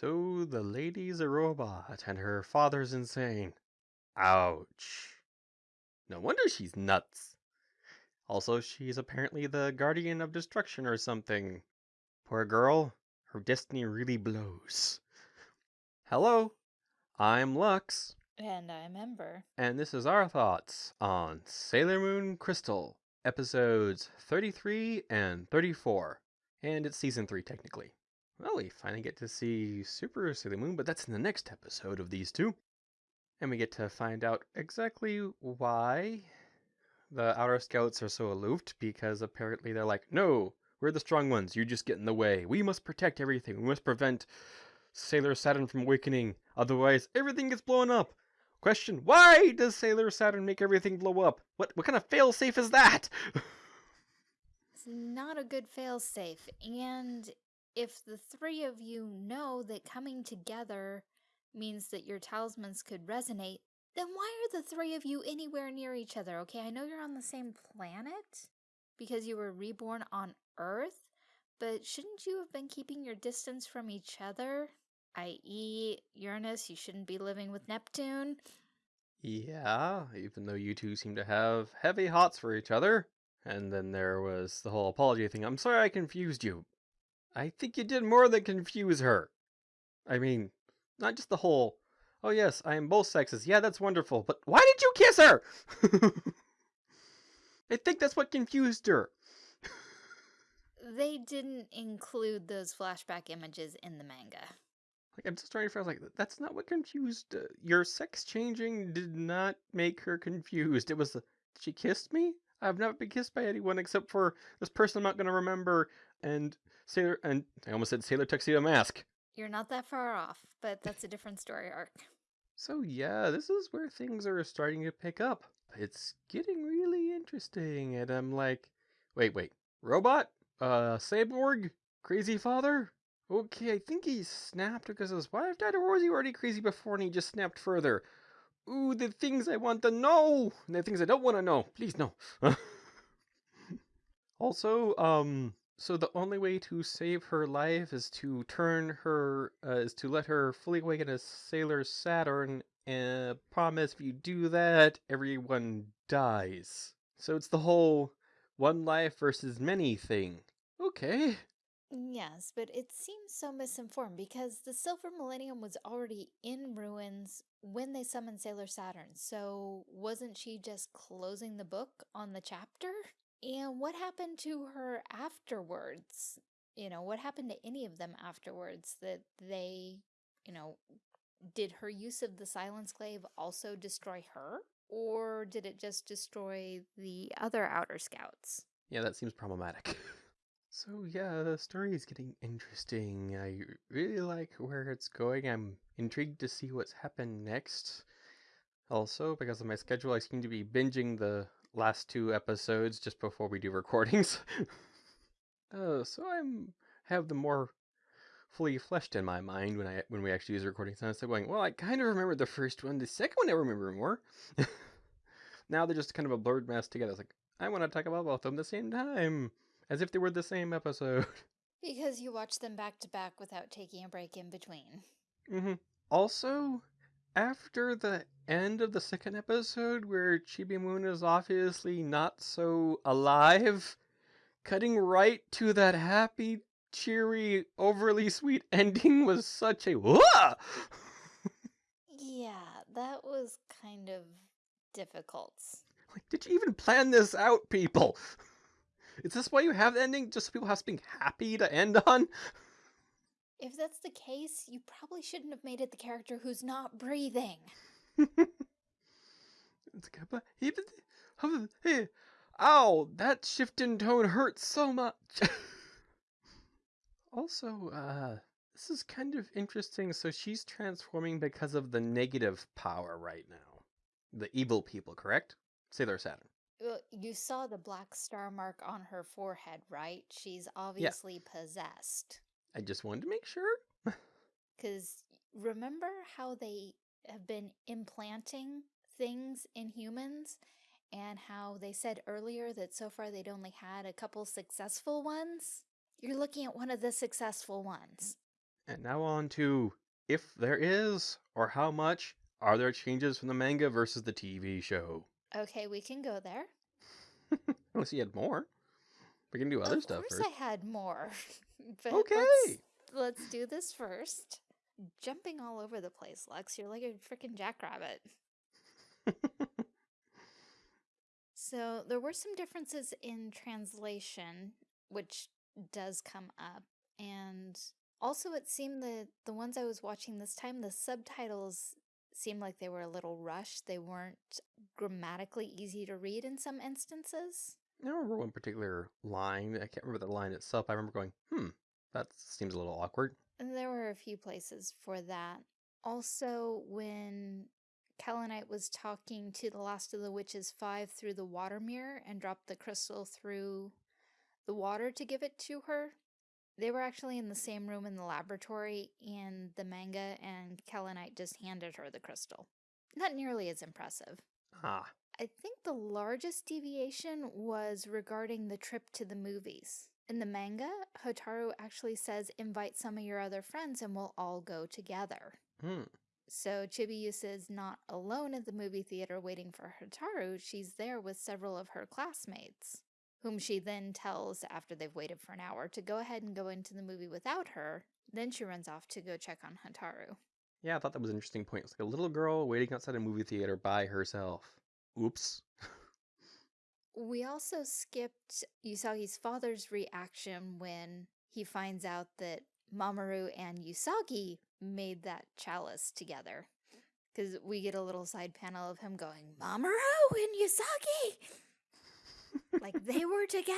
So the lady's a robot and her father's insane. Ouch. No wonder she's nuts. Also, she's apparently the guardian of destruction or something. Poor girl, her destiny really blows. Hello, I'm Lux, And I'm Ember. and this is our thoughts on Sailor Moon Crystal, episodes 33 and 34. And it's season 3, technically. Well, we finally get to see Super Sailor Moon, but that's in the next episode of these two. And we get to find out exactly why the Outer Scouts are so aloof, because apparently they're like, no, we're the strong ones, you just get in the way. We must protect everything. We must prevent Sailor Saturn from awakening, otherwise everything gets blown up. Question, why does Sailor Saturn make everything blow up? What what kind of failsafe is that? It's not a good failsafe. And if the three of you know that coming together means that your talismans could resonate, then why are the three of you anywhere near each other? Okay, I know you're on the same planet because you were reborn on Earth, but shouldn't you have been keeping your distance from each other? I.e., Uranus, you shouldn't be living with Neptune. yeah, even though you two seem to have heavy hots for each other. And then there was the whole apology thing. I'm sorry I confused you. I think you did more than confuse her. I mean, not just the whole, oh yes, I am both sexes. Yeah, that's wonderful. But why did you kiss her? I think that's what confused her. They didn't include those flashback images in the manga. Like I'm just trying to figure like that's not what confused. Uh, your sex changing did not make her confused. It was uh, she kissed me. I've never been kissed by anyone except for this person I'm not gonna remember. And Sailor and I almost said Sailor Tuxedo Mask. You're not that far off, but that's a different story arc. So yeah, this is where things are starting to pick up. It's getting really interesting, and I'm like, wait, wait, robot, uh, cyborg, crazy father. Okay, I think he snapped because his wife died, or was he already crazy before and he just snapped further? Ooh, the things I want to know, and the things I don't want to know. Please no. also, um, so the only way to save her life is to turn her, uh, is to let her fully awaken as Sailor Saturn. And promise, if you do that, everyone dies. So it's the whole one life versus many thing. Okay. Yes, but it seems so misinformed because the Silver Millennium was already in ruins when they summoned Sailor Saturn. So wasn't she just closing the book on the chapter? And what happened to her afterwards? You know, what happened to any of them afterwards that they, you know, did her use of the Silence Glaive also destroy her? Or did it just destroy the other Outer Scouts? Yeah, that seems problematic. so yeah, the story is getting interesting. I really like where it's going. I'm intrigued to see what's happened next. Also, because of my schedule, I seem to be binging the last two episodes just before we do recordings. uh, so I'm have the more fully fleshed in my mind when I when we actually use recording sounds. So going, well, I kind of remember the first one. The second one I remember more. now they're just kind of a blurred mess together. It's like I want to talk about both of them at the same time, as if they were the same episode. Because you watch them back to back without taking a break in between. hmm Also, after the end of the second episode, where Chibi Moon is obviously not so alive, cutting right to that happy, cheery, overly sweet ending was such a! Yeah, that was kind of difficult. like, did you even plan this out, people? Is this why you have the ending? Just so people have something happy to end on? If that's the case, you probably shouldn't have made it the character who's not breathing. It's like, but even hey, ow, that shift in tone hurts so much. also, uh, this is kind of interesting. So she's transforming because of the negative power right now. The evil people, correct? Sailor Saturn. Well, you saw the black star mark on her forehead, right? She's obviously possessed. I just wanted to make sure. Because remember how they have been implanting things in humans? And how they said earlier that so far they'd only had a couple successful ones? You're looking at one of the successful ones. And now on to if there is, or how much, are there changes from the manga versus the TV show? Okay, we can go there. Unless you had more. We can do other of stuff course. I had more. but Okay. Let's, let's do this first. Jumping all over the place, Lex. You're like a freaking jackrabbit. So there were some differences in translation, which does come up. And also it seemed that the ones I was watching this time, the subtitles seemed like they were a little rushed. They weren't grammatically easy to read in some instances. I remember one particular line. I can't remember the line itself. I remember going, hmm, that seems a little awkward. And there were a few places for that. Also, when Kaolinite was talking to the last of the witches five through the water mirror and dropped the crystal through the water to give it to her, they were actually in the same room in the laboratory in the manga, and Kaolinite just handed her the crystal. Not nearly as impressive. Ah, I think the largest deviation was regarding the trip to the movies. In the manga, Hotaru actually says, invite some of your other friends and we'll all go together. hmm. So Chibiusa is not alone at the movie theater waiting for Hotaru, she's there with several of her classmates, whom she then tells after they've waited for an hour to go ahead and go into the movie without her. Then she runs off to go check on Hotaru. Yeah, I thought that was an interesting point. It's like a little girl waiting outside a movie theater by herself. Oops. We also skipped Usagi's father's reaction when he finds out that Mamoru and Usagi made that chalice together. Because we get a little side panel of him going, Mamoru and Usagi! like they were together!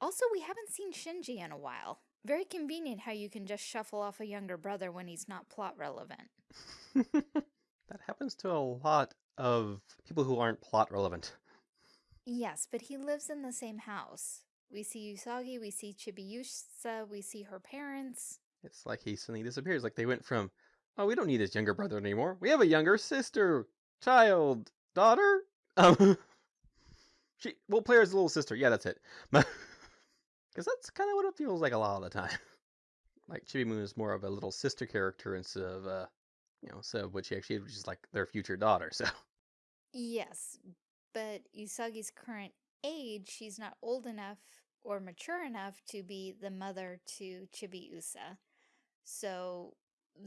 Also, we haven't seen Shinji in a while. Very convenient how you can just shuffle off a younger brother when he's not plot relevant. that happens to a lot of people who aren't plot relevant. Yes, but he lives in the same house. We see Usagi, we see Chibiusa, we see her parents. It's like he suddenly disappears. Like they went from, oh, we don't need his younger brother anymore. We have a younger sister, child, daughter. Um, she we'll play her as a little sister. Yeah, that's it. Because that's kind of what it feels like a lot of the time. like Chibi Moon is more of a little sister character instead of, uh, you know, so what she actually is, which is like their future daughter. So Yes, but Usagi's current age, she's not old enough or mature enough to be the mother to Chibiusa. So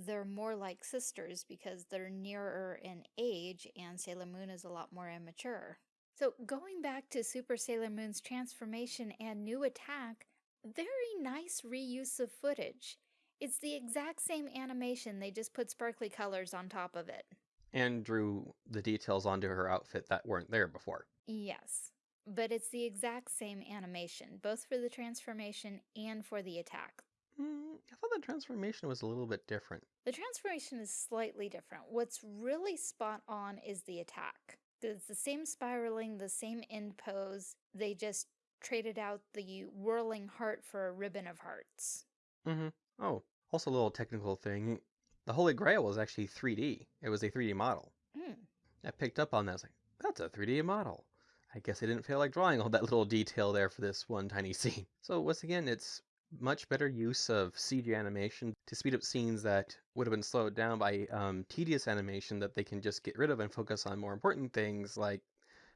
they're more like sisters because they're nearer in age and Sailor Moon is a lot more immature. So going back to Super Sailor Moon's transformation and new attack, very nice reuse of footage. It's the exact same animation, they just put sparkly colors on top of it. and drew the details onto her outfit that weren't there before. Yes, but it's the exact same animation, both for the transformation and for the attack. Mm, I thought the transformation was a little bit different. The transformation is slightly different. What's really spot on is the attack. It's the same spiraling, the same end pose. They just traded out the whirling heart for a ribbon of hearts. hmm Oh, also a little technical thing. The Holy Grail was actually 3D. It was a 3D model. Mm. I picked up on that. I was like, that's a 3D model. I guess I didn't feel like drawing all that little detail there for this one tiny scene. So once again, it's much better use of CG animation to speed up scenes that would have been slowed down by um, tedious animation that they can just get rid of and focus on more important things like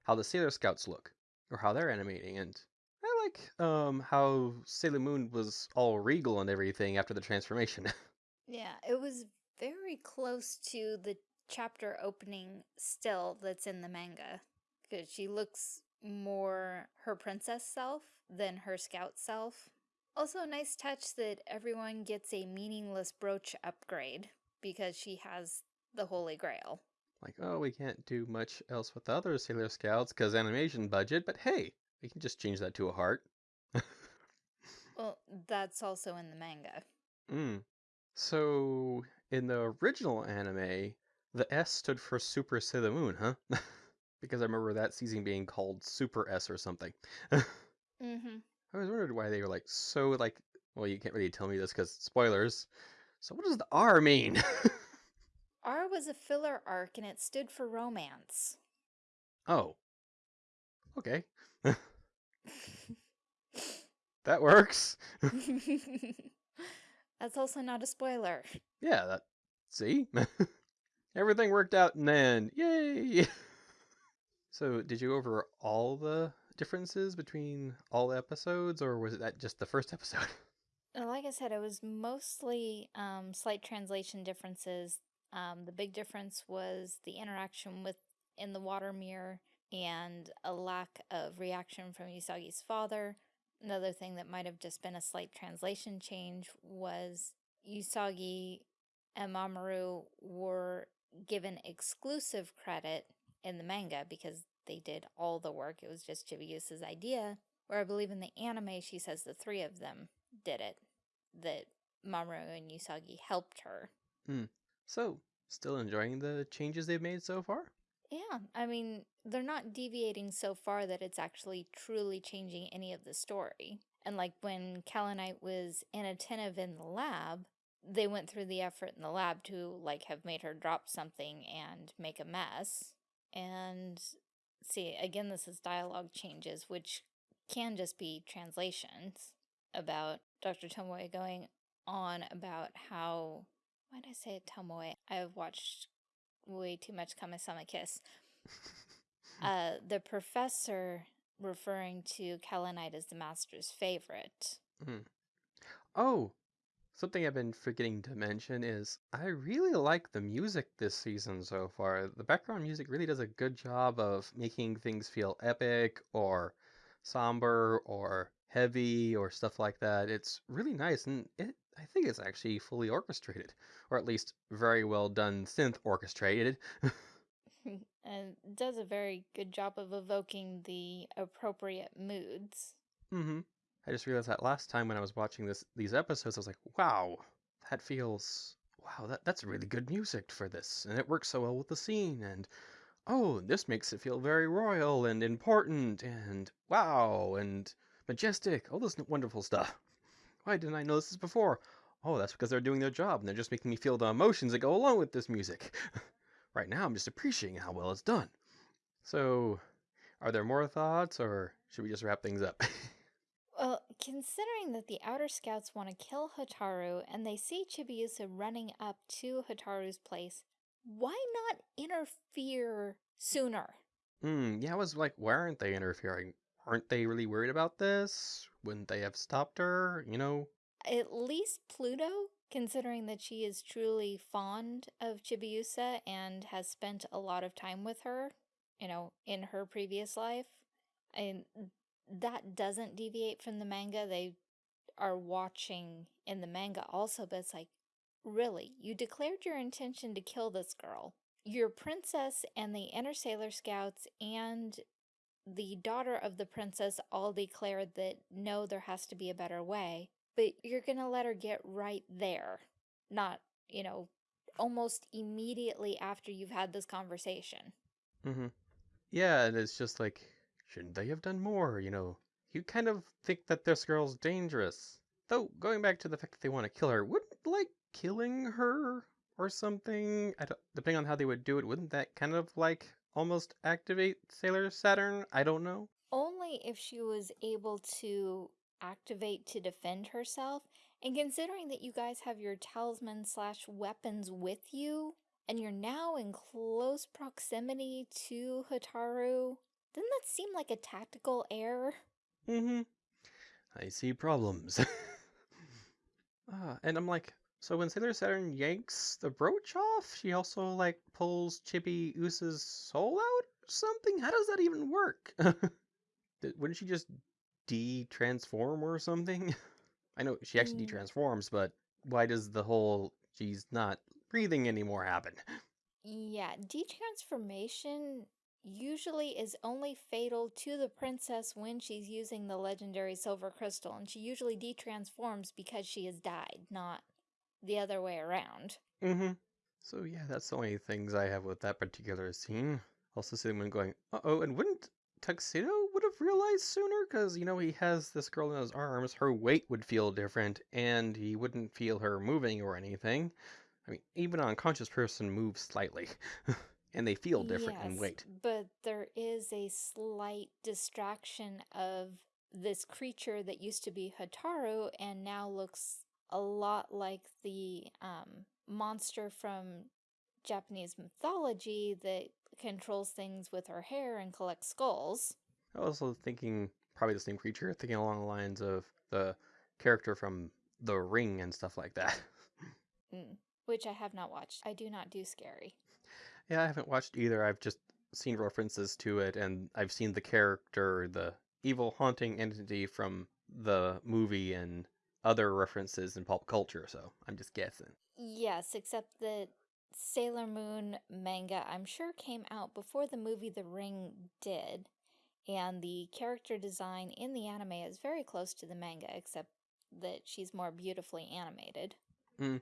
how the Sailor Scouts look or how they're animating. And like um, how Sailor Moon was all regal and everything after the transformation. Yeah, it was very close to the chapter opening still that's in the manga. Because she looks more her princess self than her scout self. Also, a nice touch that everyone gets a meaningless brooch upgrade because she has the Holy Grail. like, oh, we can't do much else with the other Sailor Scouts because animation budget, but hey, we can just change that to a heart. Well, that's also in the manga. Mm. So, in the original anime, the S stood for Super Sailor Moon, huh? because I remember that season being called Super S or something. I Mm-hmm. was wondering why they were like so like. Well, you can't really tell me this because spoilers. So, what does the R mean? R was a filler arc and it stood for romance. oh, okay, that works. That's also not a spoiler. Yeah, that. See? Everything worked out in the end. Yay! so, did you go over all the differences between all the episodes, or was that just the first episode? Uh, Like I said, it was mostly um, slight translation differences. Um, the big difference was the interaction with in the water mirror and a lack of reaction from Usagi's father. Another thing that might have just been a slight translation change was Usagi and Mamoru were given exclusive credit in the manga because they did all the work. It was just Chibiusa's idea. Where I believe in the anime, she says the three of them did it. That Mamoru and Usagi helped her. Hmm. So, still enjoying the changes they've made so far? Yeah, I mean, they're not deviating so far that it's actually truly changing any of the story. And like when Kaolinite was inattentive in the lab, they went through the effort in the lab to like have made her drop something and make a mess. And see, again, this is dialogue changes, which can just be translations about Dr. Tomoe going on about how why did I say Tomoe? I've watched way too much Kamisama Kiss. Uh, the professor referring to Kaolinite as the master's favorite. Oh, something I've been forgetting to mention is I really like the music this season so far. The background music really does a good job of making things feel epic or somber or heavy or stuff like that. It's really nice and it I think it's actually fully orchestrated or at least very well done synth orchestrated. and does a very good job of evoking the appropriate moods. Mm-hmm. I just realized that last time when I was watching this these episodes, I was like, wow, that feels wow, that that's really good music for this, and it works so well with the scene, and oh, this makes it feel very royal and important, and wow, and majestic, all this wonderful stuff. Why didn't I know this before? Oh, that's because they're doing their job, and they're just making me feel the emotions that go along with this music. right now, I'm just appreciating how well it's done. So, are there more thoughts, or should we just wrap things up? Well, considering that the Outer Scouts want to kill Hotaru and they see Chibiusa running up to Hotaru's place, why not interfere sooner? Hmm, yeah, I was like, why aren't they interfering? Aren't they really worried about this? Wouldn't they have stopped her? You know? At least Pluto, considering that she is truly fond of Chibiusa and has spent a lot of time with her, you know, in her previous life. And that doesn't deviate from the manga. They are watching in the manga also, but it's like, really, you declared your intention to kill this girl. Your princess and the Inner Sailor Scouts and the daughter of the princess all declared that no, there has to be a better way, but you're gonna let her get right there, not, you know, almost immediately after you've had this conversation. Mm-hmm. Yeah, and it's just like, shouldn't they have done more? You know, you kind of think that this girl's dangerous. Though, going back to the fact that they want to kill her, wouldn't, like, killing her or something, depending on how they would do it, wouldn't that kind of, like, almost activate Sailor Saturn? I don't know. Only if she was able to activate to defend herself, and considering that you guys have your talisman slash weapons with you, and you're now in close proximity to Hotaru, doesn't that seem like a tactical error? Mm-hmm. I see problems. Ah, and I'm like, so when Sailor Saturn yanks the brooch off, she also like pulls Chibi Usa's soul out or something? How does that even work? Wouldn't she just de-transform or something? I know she actually Mm. de-transforms, but why does the whole she's not breathing anymore happen? Yeah, de-transformation usually is only fatal to the princess when she's using the legendary silver crystal, and she usually de-transforms because she has died, not the other way around. Mm-hmm. So yeah, that's the only things I have with that particular scene. Also when going, uh-oh, and wouldn't Tuxedo would have realized sooner? Because, you know, he has this girl in his arms, her weight would feel different, and he wouldn't feel her moving or anything. I mean, even an unconscious person moves slightly, and they feel different in weight. but there is a slight distraction of this creature that used to be Hotaru and now looks a lot like the um, monster from Japanese mythology that controls things with her hair and collects skulls. I was also thinking probably the same creature, thinking along the lines of the character from The Ring and stuff like that. Mm, which I have not watched. I do not do scary. yeah, I haven't watched either. I've just seen references to it, and I've seen the character, the evil haunting entity from the movie, and other references in pop culture. So I'm just guessing. Yes, except that Sailor Moon manga, I'm sure, came out before the movie The Ring did. And the character design in the anime is very close to the manga, except that she's more beautifully animated. Mm.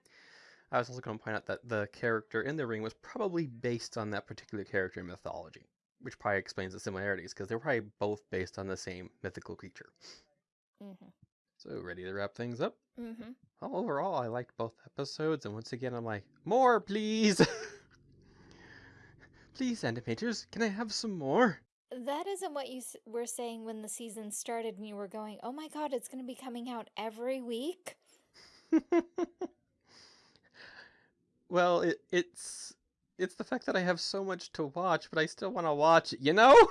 I was also going to point out that the character in the ring was probably based on that particular character in mythology, which probably explains the similarities because they're probably both based on the same mythical creature. Mm-hmm. So, ready to wrap things up? Mm-hmm. Well, overall, I liked both episodes, and once again, I'm like, more, please! please, animators, can I have some more? That isn't what you were saying when the season started and you were going, oh my god, it's going to be coming out every week? well, it, it's it's the fact that I have so much to watch, but I still want to watch it, you know?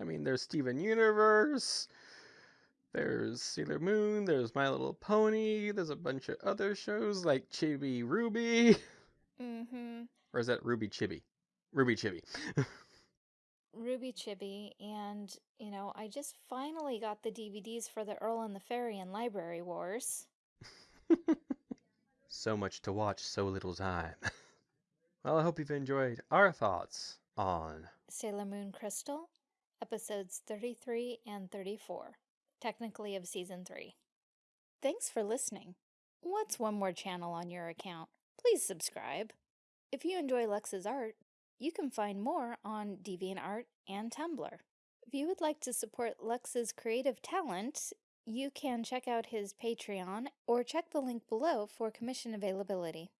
I mean, there's Steven Universe, there's Sailor Moon, there's My Little Pony, there's a bunch of other shows like Chibi RWBY. Mm-hmm. Or is that RWBY Chibi? RWBY Chibi. RWBY Chibi, and, you know, I just finally got the DVDs for the Earl and the Fairy and Library Wars. so much to watch, so little time. well, I hope you've enjoyed our thoughts on Sailor Moon Crystal, episodes 33 and 34, technically of season 3. Thanks for listening. What's one more channel on your account? Please subscribe. If you enjoy Lux's art, you can find more on DeviantArt and Tumblr. If you would like to support Lux's creative talent, you can check out his Patreon or check the link below for commission availability.